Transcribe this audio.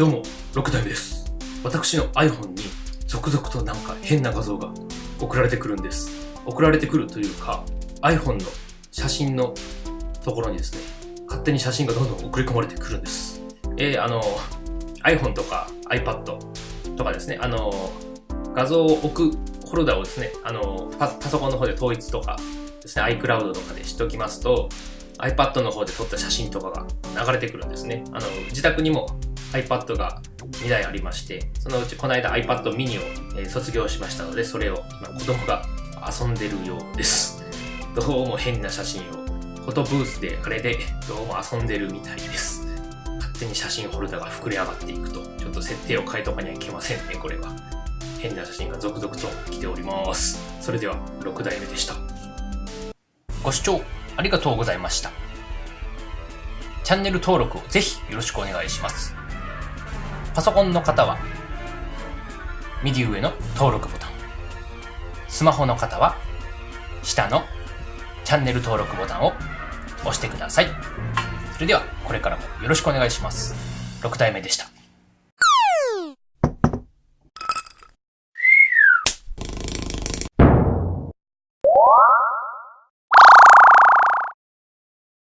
どうも、6代目です。私の iPhone に続々となんか変な画像が送られてくるんです。送られてくるというか、iPhone の写真のところにですね、勝手に写真がどんどん送り込まれてくるんです。えー、あの、iPhone とか iPad とかですね、あの、画像を置くホルダーをですね、あの、パソコンの方で統一とかですね、iCloud とかでしておきますと、iPad の方で撮った写真とかが流れてくるんですね。あの、自宅にも iPad が2台ありまして、そのうちこの間 iPad mini を、え卒業しましたので、それを今子供が遊んでるようです。どうも変な写真を、フォトブースであれでどうも遊んでるみたいです。勝手に写真ホルダーが膨れ上がっていくと、ちょっと設定を変えとかにはいけませんね、これは。変な写真が続々と来ております。それでは6代目でした。ご視聴ありがとうございました。チャンネル登録をぜひよろしくお願いします。パソコンの方は、右上の登録ボタン。スマホの方は、下のチャンネル登録ボタンを押してください。それでは、これからもよろしくお願いします。6体目でした。